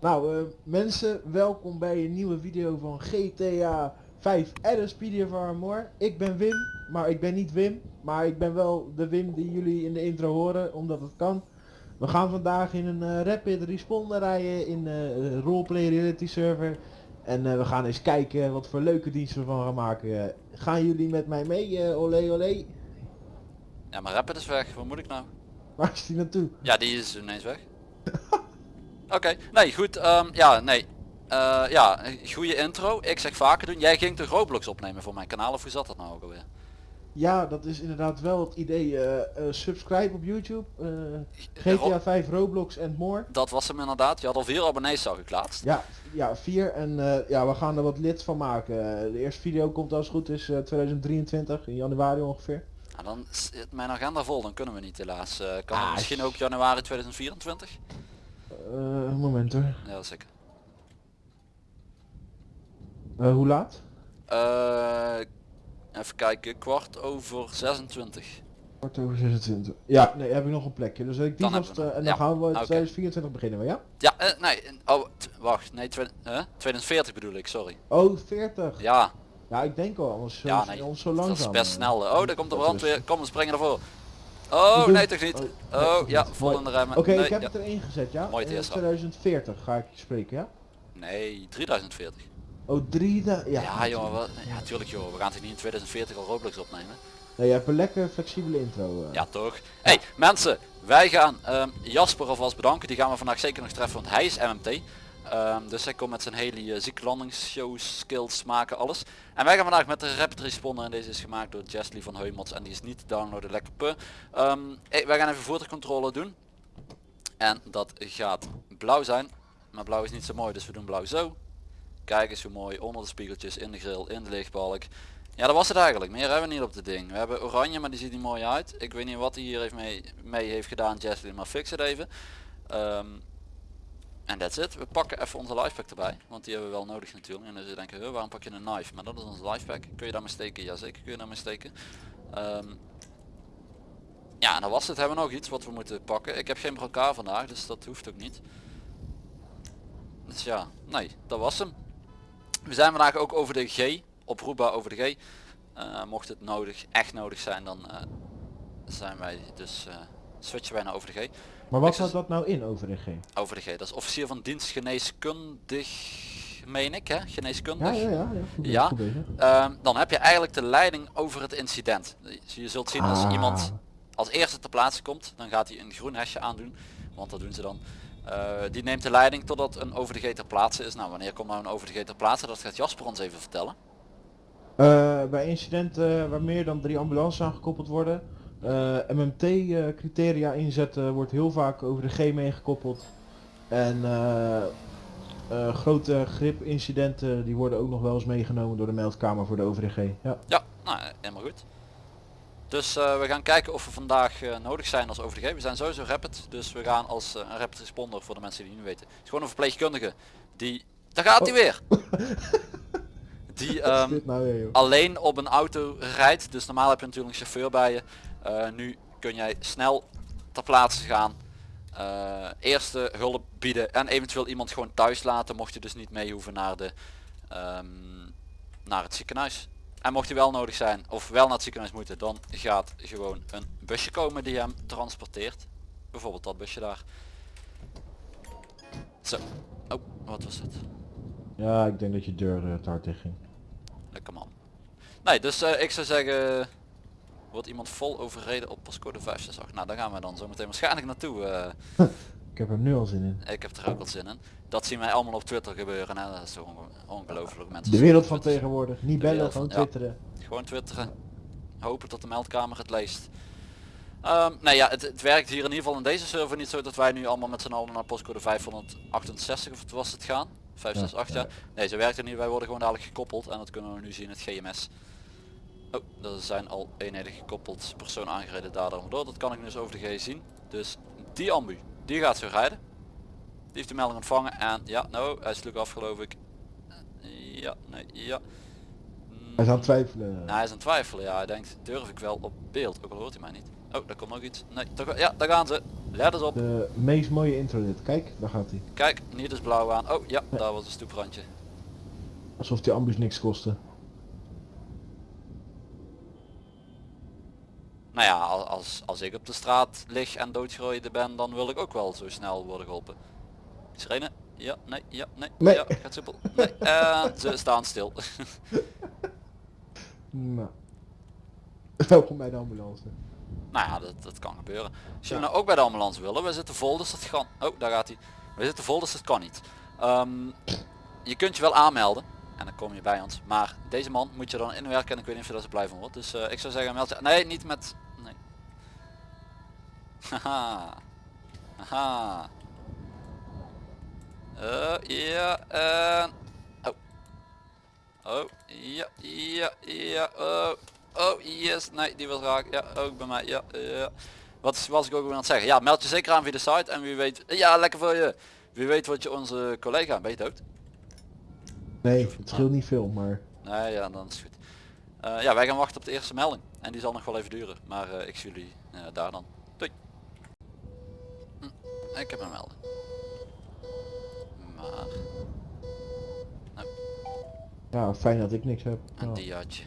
Nou, eh, mensen, welkom bij een nieuwe video van GTA 5 Addon Speedy of Armor. Ik ben Wim, maar ik ben niet Wim, maar ik ben wel de Wim die jullie in de intro horen, omdat het kan. We gaan vandaag in een eh, rapid responder rijden in eh, roleplay reality server. En eh, we gaan eens kijken wat voor leuke diensten we van gaan maken. Gaan jullie met mij mee, eh olé olé? Ja, maar Rapid is weg. Wat moet ik nou? Waar is die naartoe? Ja, die is ineens weg. Oké, nee, goed. ehm, ja, nee. Eh, ja, goede intro. Ik zeg vaker doen. Jij ging de Roblox opnemen voor mijn kanaal of hoe zat dat nou ook alweer? Ja, dat is inderdaad wel het idee. eh, eh, subscribe op YouTube. eh, GTA 5 Roblox and more. Dat was hem inderdaad. Je had al vier abonnees zag ik laatst. Ja, ja, vier. En eh, ja, we gaan er wat lid van maken. Eh, de eerste video komt als het goed is eh, 2023, in januari ongeveer. Nou, dan zit mijn agenda vol. Dan kunnen we niet helaas. Eh, kan Ah, misschien ook januari 2024? Eh, een moment hoor. Ja, zeker. Eh, hoe laat? Even kijken. Kwart over 26. Kwart over 26. Ja, nee, heb ik nog een plekje. Dus ik die Dan vast, eh, en dan Ja, gaan we oké. 2024 beginnen we, ja? Ja, eh, nee. Oh, wacht. Nee, twe- eh, 2040 bedoel ik. Sorry. Oh, 40. Ja, Ja, ik denk al, anders Ja, nee, anders zo dat is langzaam. best snel. Oh, daar komt de Dat brand is- weer. Kom, we springen ervoor. Oh, nee toch niet. oh, Oh, ja, niet. vol in de remmen. Oké, Nee, ik heb ja. het erin gezet, ja? Mooi TSA. 2040 ga ik spreken, ja? Nee, 3040. Oh, drie Ja, Ja, jongen, ja tuurlijk joh. We gaan toch niet in 2040 al Roblox opnemen? Nee, je hebt een lekker flexibele intro. eh. Ja toch? Hey mensen, wij gaan ehm, Jasper alvast bedanken. Die gaan we vandaag zeker nog treffen, want hij is MMT. Ehm, dus hij komt met zijn hele uh, zieke landingsshows, skills maken, alles. En wij gaan vandaag met de Rapid Responder en deze is gemaakt door Jesly van Heumots en die is niet te downloaden, lekker pu. Ehm, eh, wij gaan even voertuigcontrole doen. En dat gaat blauw zijn. Maar blauw is niet zo mooi, dus we doen blauw zo. Kijk eens hoe mooi, onder de spiegeltjes, in de grill, in de lichtbalk. Ja, dat was het eigenlijk. Meer hebben we niet op dit ding. We hebben oranje, maar die ziet niet mooi uit. Ik weet niet wat hij hier heeft mee, mee heeft gedaan, Jesly, maar fix het even. Ehm, en that's it. We pakken even onze lifepack erbij, want die hebben we wel nodig natuurlijk. En dan je denken, "Huh, waarom pak je een knife? Maar dat is onze lifepack. Kun je daarmee steken? Jazeker kun je daarmee steken. Ehm, ja, en dan was het. Hebben we nog iets wat we moeten pakken? Ik heb geen elkaar vandaag, dus dat hoeft ook niet. Dus ja, nee, dat was hem. We zijn vandaag ook over de G, oproepbaar over de G. Eh, mocht het nodig, echt nodig zijn, dan eh, zijn wij dus, eh, switchen wij naar over de G. Maar wat zes- dat nou in over de G? Over de G, dat is officier van dienst geneeskundig, meen ik hè, geneeskundig. Ja, ja, ja. ja. Goed, Ja. goed bezig. Ehm, dan heb je eigenlijk de leiding over het incident. Je zult zien als Ah. iemand als eerste ter plaatse komt, dan gaat hij een groen hesje aandoen, want dat doen ze dan. Eh, die neemt de leiding totdat een over de G ter plaatse is. Nou, wanneer komt nou een over de G ter plaatse? Dat gaat Jasper ons even vertellen. Eh, bij incidenten waar meer dan drie ambulances aan gekoppeld worden, eh, MMT-criteria inzetten wordt heel vaak over de G meegekoppeld. En eh, eh, grote grip-incidenten die worden ook nog wel eens meegenomen door de meldkamer voor de over de G. Ja. Ja, nou, eh, helemaal goed. Dus eh, we gaan kijken of we vandaag eh, nodig zijn als OVG. We zijn sowieso rapid, dus we gaan als eh, een rapid responder voor de mensen die het niet weten. Het is gewoon een verpleegkundige die... Daar gaat hij Oh. weer! Die ehm, nou weer, alleen op een auto rijdt. Dus normaal heb je natuurlijk een chauffeur bij je. Nu kun jij snel ter plaatse gaan. eerste hulp bieden en eventueel iemand gewoon thuis laten. Mocht je dus niet mee hoeven naar, de, ehm, naar het ziekenhuis. En mocht hij wel nodig zijn of wel naar het ziekenhuis moeten. Dan gaat gewoon een busje komen die hem transporteert. Bijvoorbeeld dat busje daar. Zo. Oh, wat was het? Ja, ik denk dat je deur eh, te hard dicht ging. Lekker man. Nee, dus eh, ik zou zeggen, wordt iemand vol overreden op pascode 568. Nou, daar gaan we dan zo meteen waarschijnlijk naartoe. eh. Ik heb er nu al zin in. ik heb er ook wel zin in. Dat zien wij allemaal op Twitter gebeuren. Hè? Dat is toch onge- ongelooflijk mensen. De wereld van tegenwoordig. Niet bellen, gewoon ja. twitteren. Gewoon twitteren. Hopen dat de meldkamer het leest. Ehm nee ja, het, het werkt hier in ieder geval in deze server niet zo dat wij nu allemaal met z'n allen naar postcode 568 of het was het gaan. 568 ja. Ja, Nee, zo werkt het niet. Wij worden gewoon dadelijk gekoppeld en dat kunnen we nu zien in het GMS. Oh, er zijn al eenheden gekoppeld, persoon aangereden dader door. Dat kan ik nu dus over de G zien. Dus die ambu, die gaat zo rijden. Die heeft de melding ontvangen en ja, nou, hij is natuurlijk af geloof ik. Ja, nee, ja. Hij is aan het twijfelen. Nou, hij is aan het twijfelen. Ja, hij denkt, durf ik wel op beeld. Ook al hoort hij mij niet. Oh, daar komt nog iets. Nee, toch, ja, daar gaan ze. Let eens op. De meest mooie intronet. Kijk, daar gaat hij. Kijk, niet eens blauw aan. Oh, ja, daar was een stoeprandje. Alsof die ambus niks kostte. Nou ja, al- als, als ik op de straat lig en doodgerooid ben, dan wil ik ook wel zo snel worden geholpen. Sirene? Ja, nee, ja, nee, Nee. ja, gaat simpel. Nee, eh, ze staan stil. Nou. Welkom bij de ambulance. nou ja, dat, dat kan gebeuren. Als jullie nou ook bij de ambulance willen, we zitten vol, dus dat kan. Oh, daar gaat hij. We zitten vol, dus dat kan niet. Ehm, je kunt je wel aanmelden. En dan kom je bij ons. Maar deze man moet je dan inwerken en ik weet niet of je daar zo blij van wordt. Dus eh, ik zou zeggen, meld je... Nee, niet met... Haha. Haha. Eh, ja, en... Oh. Oh, ja, ja, ja, oh. Oh, yes, nee, die was raak. Ja, ook bij mij, ja, ja. Wat was ik ook weer aan het zeggen? Ja, meld je zeker aan via de site en wie weet... Ja, lekker voor je. Wie weet wat je onze collega... Ben je dood? Nee, het scheelt niet veel, maar... Nee, ja, dan is het goed. Eh, ja, wij gaan wachten op de eerste melding. En die zal nog wel even duren. Maar eh, ik zie jullie eh, daar dan. Doei. Ik heb een melding. Maar Ja, fijn dat ik niks heb. een Oh. diaatje.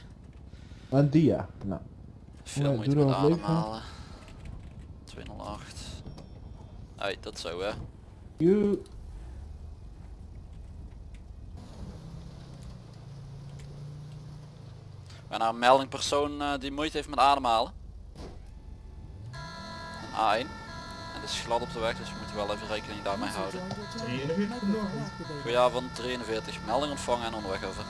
Een dia. Nou. Veel moeite met ademhalen. 208. Hey, dat zo hè. You. Nou een melding persoon eh, die moeite heeft met ademhalen. Een A1. Is glad op de weg, dus we moeten wel even rekening daarmee houden. 43 vanmorgen. Goedenavond 43. Melding ontvangen en onderweg over.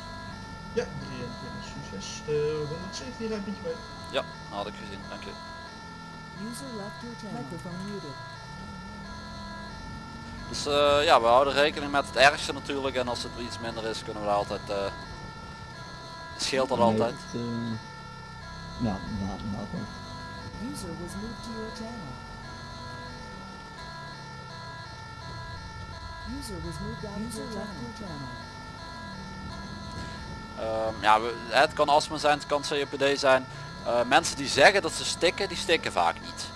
Ja, 23 succes. Eh 117 rijdt met je mee. Ja, had ik gezien, dank je. Dus eh, ja, we houden rekening met het ergste natuurlijk en als het iets minder is kunnen we daar altijd... eh scheelt dat altijd. Eh, nou, nou, nou. User was moved to your channel. User was moved out User left your channel. Ehm, ja, we- het kan astma zijn, het kan COPD zijn. Eh, mensen die zeggen dat ze stikken, die stikken vaak niet.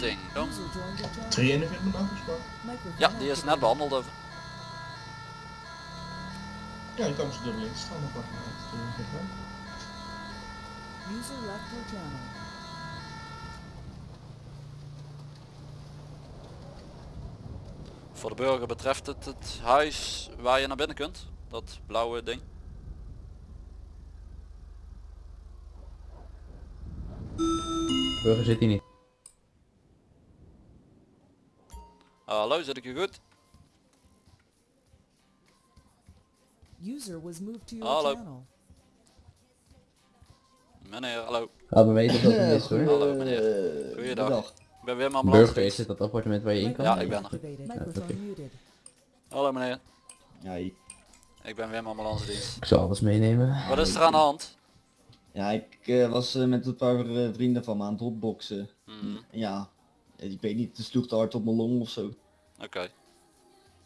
Ding dong. User joined your channel. 43 met afgesproken. Microphone Ja, die is net behandeld over. Ja, je kan ze dubbel in staan. Dan pak je uit. 43 hè. User left your channel. Voor de burger betreft het het huis waar je naar binnen kunt. Dat blauwe ding. Burger zit hier niet. Hallo, zit ik je goed? User was moved to your Hallo. channel. Meneer, hallo. Laat me weten dat het is hoor. Hallo meneer. Goeiedag. Ben Wim Ambulance. Burger is het dat appartement waar je in kan? Ja, ik ben er. Hallo meneer. Ja, ik, ben Wim Ambulance dienst. Ik zal alles meenemen. Wat is er aan de hand? ja, ik eh, was eh, met een paar eh, vrienden van me aan het hotboxen. Mhm, Ja, ik weet niet, het sloeg te hard op mijn long of zo. Oké.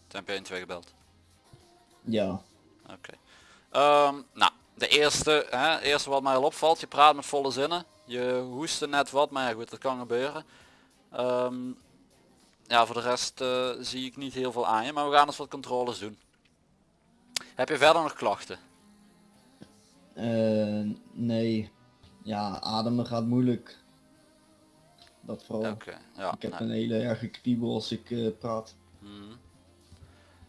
Toen heb je 1 2 gebeld. Ja, Oké. Ehm, nou, de eerste, hè, eerste wat mij al opvalt, je praat met volle zinnen. Je hoestte net wat, maar ja, goed, dat kan gebeuren. Ehm, ja, voor de rest eh, zie ik niet heel veel aan je, maar we gaan eens wat controles doen. Heb je verder nog klachten? Eh, nee. Ja, ademen gaat moeilijk. Dat vooral. Oké, ja. ik heb nou, een hele erge kriebel als ik eh, praat. mhm.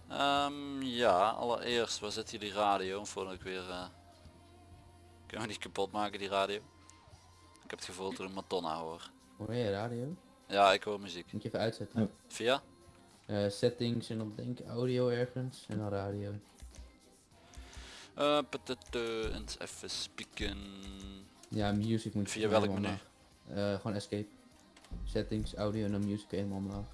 Ehm, ja, allereerst, waar zit hier die radio? Voordat ik weer... eh Kunnen we die kapot maken, die radio? Ik heb het gevoel dat ik een Madonna hoor. Hoor je radio? Ja, ik hoor muziek. Moet je even uitzetten. Via? Eh, settings en dan denk ik audio ergens en dan radio. Uh, eens even spieken. Ja, music moet je Via welk menu? Eh, gewoon escape. Settings, audio en dan music helemaal omlaag.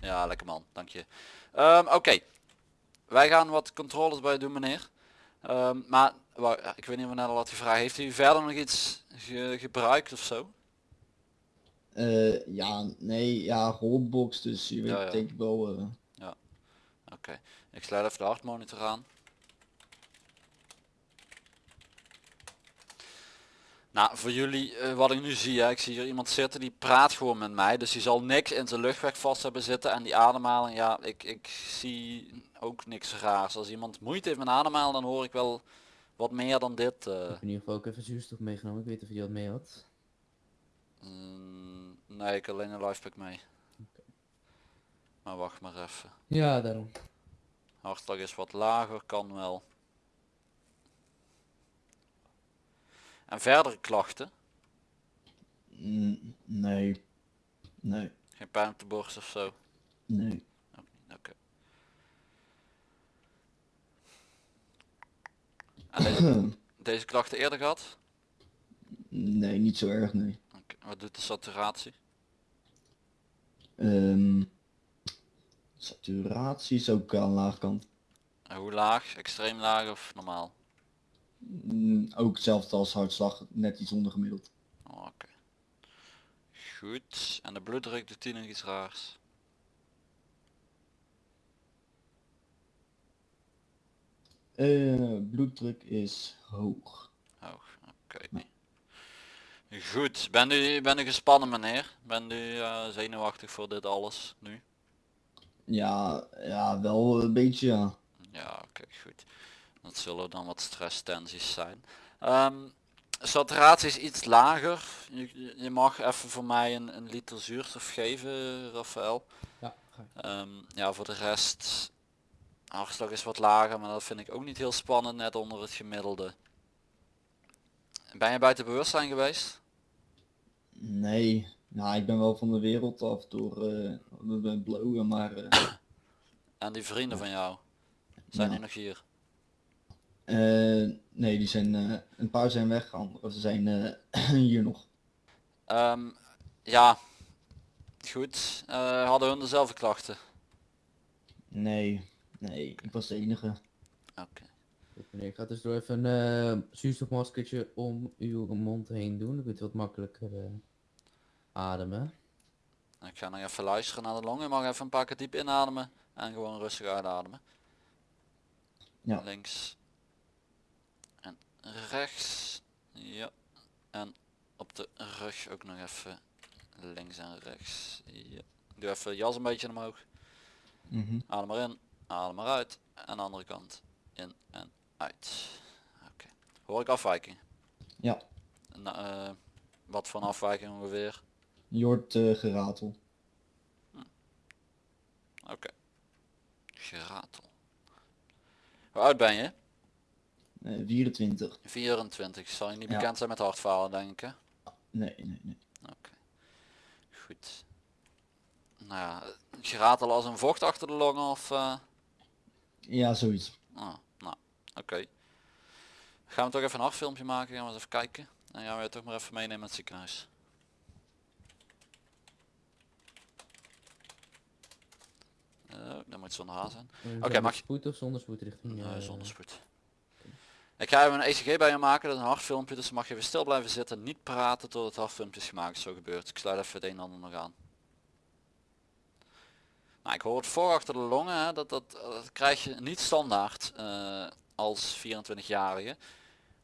Ja, lekker man, dank je. Ehm, Oké, wij gaan wat controles bij je doen meneer. Ehm, maar ja, ik weet niet of al had gevraagd, heeft u verder nog iets ge- gebruikt of zo? Eh, ja, nee, ja, hotbox, dus je weet Ja, ja. denk ik wel. eh, Oké, ik sluit even de hartmonitor aan. Nou, voor jullie, eh, wat ik nu zie, hè, ik zie hier iemand zitten die praat gewoon met mij. Dus die zal niks in zijn luchtweg vast hebben zitten. En die ademhaling, ja, ik, ik zie ook niks raars. Als iemand moeite heeft met ademhalen, dan hoor ik wel wat meer dan dit. eh. Ik heb in ieder geval ook even zuurstof meegenomen. Ik weet of je dat mee had. Mm, nee, ik alleen een lifepack mee. Maar wacht maar even. Ja, daarom. Hartslag is wat lager, kan wel. En verdere klachten? Nee. Nee. Geen pijn op de borst of zo? Nee. Niet, Oké. En deze, deze klachten eerder gehad? nee, niet zo erg, nee. Oké, Wat doet de saturatie? Ehm, saturatie is ook aan laag kant. En hoe laag? Extreem laag of normaal? Mm, ook hetzelfde als hartslag, net iets onder gemiddeld. Oh, Oké. Goed. En de bloeddruk doet die nog iets raars? Eh, bloeddruk is hoog. Hoog. Oké. Goed. Ben u, ben u gespannen meneer? Ben u eh, zenuwachtig voor dit alles nu? Ja, ja, wel een beetje ja. Ja, oké, goed. Dat zullen dan wat stresstensies zijn. Ehm, saturatie is iets lager. Je, je mag even voor mij een, een liter zuurstof geven, Rafael. Ja. Ehm, ja, voor de rest, hartslag is wat lager, maar dat vind ik ook niet heel spannend, net onder het gemiddelde. Ben je buiten bewustzijn geweest? Nee, nou ik ben wel van de wereld af door eh met blowen, maar eh, En die vrienden van jou, zijn Ja. die nog hier? Eh, nee, die zijn, eh, een paar zijn weg, anderen zijn eh, hier nog. Ehm, ja, goed. Eh, hadden hun dezelfde klachten? Nee, nee, ik was de enige. Oké. Meneer, ik ga dus door even een eh, zuurstofmaskertje om uw mond heen doen. Dan kunt u wat makkelijker eh, ademen. Ik ga nog even luisteren naar de longen. Je mag even een paar keer diep inademen en gewoon rustig uitademen. Ja. Links rechts. Ja. En op de rug ook nog even links en rechts. Ja. Doe even jas een beetje omhoog. Mhm. Adem maar in, adem maar uit. En de andere kant in en uit. Oké. Hoor ik afwijking? Ja, Nou, eh, wat voor afwijking ongeveer? je hoort eh, geratel. Oké. Geratel. Hoe oud ben je? Eh 24. 24. Zal je niet Ja. bekend zijn met hartfalen denk ik? Nee, nee, nee. Oké. Goed. Nou ja, geratel als een vocht achter de longen of... eh, Ja, zoiets. ah, nou, oké. Gaan we toch even een hartfilmpje maken, gaan we eens even kijken. En gaan we je toch maar even meenemen naar het ziekenhuis. Oh, dat moet zonder haar zijn. Eh, Oké, mag je- spoed of zonder spoed richting... Nee, eh, zonder spoed. Ik ga even een ECG bij je maken, dat is een hartfilmpje, dus mag je even stil blijven zitten, niet praten tot het hartfilmpje is gemaakt, zo gebeurt. Ik sluit even het een en ander nog aan. Nou, ik hoor het voor achter de longen, hè, dat, dat, krijg je niet standaard eh, als 24-jarige.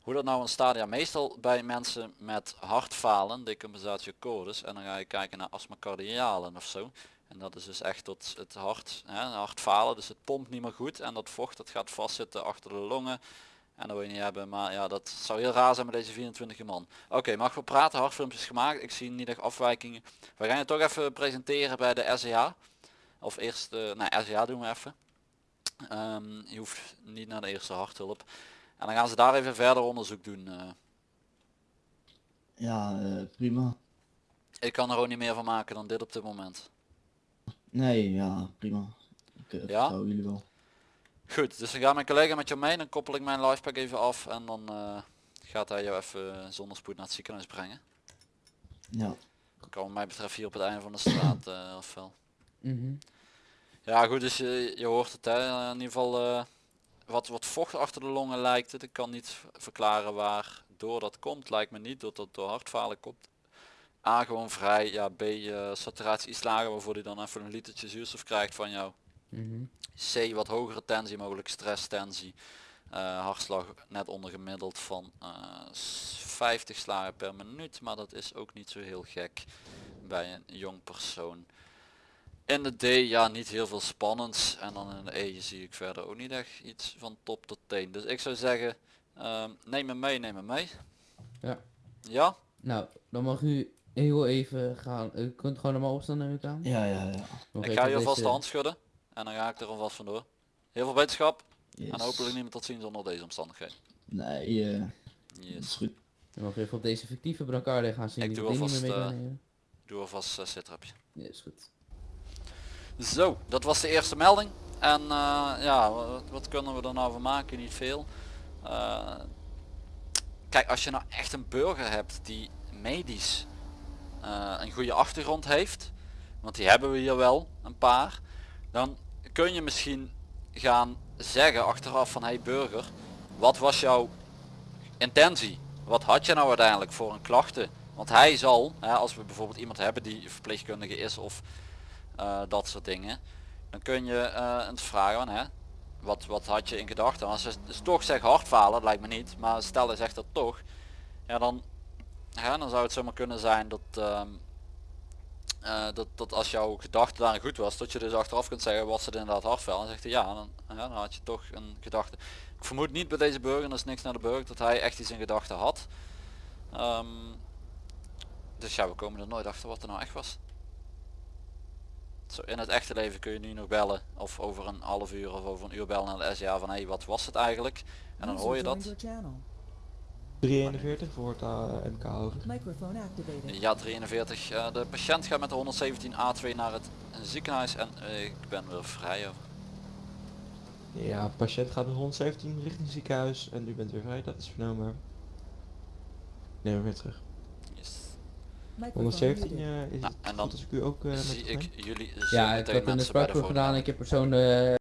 Hoe dat nou ontstaat, ja meestal bij mensen met hartfalen, decompensatio cordis, en dan ga je kijken naar astma cardialen of zo. En dat is dus echt tot het hart, hè, hartfalen, dus het pompt niet meer goed en dat vocht dat gaat vastzitten achter de longen. En dat wil je niet hebben, maar ja, dat zou heel raar zijn met deze 24 man. Oké, mag we praten? Hartfilmpjes gemaakt. Ik zie niet echt afwijkingen. We gaan je toch even presenteren bij de SEH. Of eerst, eh nee, SEH doen we even. Ehm, je hoeft niet naar de eerste harthulp. En dan gaan ze daar even verder onderzoek doen. eh. Ja, eh, prima. ik kan er ook niet meer van maken dan dit op dit moment. Nee, ja, prima. Ik eh, Ja? jullie wel. Goed, dus dan gaat mijn collega met jou mee. Dan koppel ik mijn livepack even af. En dan eh, gaat hij jou even zonder spoed naar het ziekenhuis brengen. Ja. Kan wat mij betreft hier op het einde van de straat eh of wel. mhm. Ja goed, dus je, je hoort het hè. In ieder geval eh, wat, wat vocht achter de longen lijkt het. Ik kan niet verklaren waar door dat komt. Lijkt me niet dat dat door hartfalen komt. A gewoon vrij, ja B saturatie iets lager waarvoor hij dan even een litertje zuurstof krijgt van jou. Mhm. C wat hogere tensie, mogelijk stresstensie. Eh hartslag net onder gemiddeld van eh, s- 50 slagen per minuut, maar dat is ook niet zo heel gek bij een jong persoon. In de D ja niet heel veel spannends en dan in de E zie ik verder ook niet echt iets van top tot teen. Dus ik zou zeggen ehm, neem me mee, neem me mee. Ja. Ja? Nou, dan mag u heel even gaan. U kunt gewoon normaal opstaan neem ik aan. Ja, ja, ja. Nog Ik ga je alvast deze- de hand schudden en dan ga ik er alvast vandoor. Heel veel wetenschap Yes. en hopelijk niet meer tot ziens onder deze omstandigheden. Nee, eh, dat Yes. is goed. Dan mag u even op deze fictieve brancard gaan zien. Ik die doe alvast, meer mee eh. Doe alvast een sitrapje. Ja, is goed. Zo, dat was de eerste melding. En eh, ja, wat, wat kunnen we er nou van maken? Niet veel. Eh, kijk, als je nou echt een burger hebt die medisch eh, een goede achtergrond heeft, want die hebben we hier wel, een paar, dan kun je misschien gaan zeggen achteraf van hey burger, wat was jouw intentie? Wat had je nou uiteindelijk voor een klachten? Want hij zal, hè, als we bijvoorbeeld iemand hebben die verpleegkundige is of eh, dat soort dingen. Dan kun je eh eens vragen hè, wat, wat had je in gedachten? Als ze dus toch zeggen hartfalen, dat lijkt me niet, maar stel hij zegt dat toch, ja dan, ja, dan zou het zomaar kunnen zijn dat, ehm, eh, dat, dat als jouw gedachte daarin goed was, dat je dus achteraf kunt zeggen, was het inderdaad hartval? En zegt hij ja, dan, ja, dan had je toch een gedachte. Ik vermoed niet bij deze burger, dat is niks naar de burger, dat hij echt iets in gedachten had. Ehm, dus ja, we komen er nooit achter wat er nou echt was. Zo, in het echte leven kun je nu nog bellen of over een half uur of over een uur bellen naar de van hé hey, wat was het eigenlijk en dan hoor je dat. Your channel. 341 voor het eh, MK over. Microphone activated. Ja 43, eh, de patiënt gaat met de 117 A2 naar het ziekenhuis en eh, ik ben weer vrij. over. Ja, patiënt gaat met 117 richting ziekenhuis en u bent weer vrij, dat is vernomen. Neem hem weer terug. Yes. Microphone 117 muted. eh, is Nou, het en goed dan als ik u ook eh met Zie ik jullie Ja, ik had een spraakproef gedaan. Ik heb persoon eh,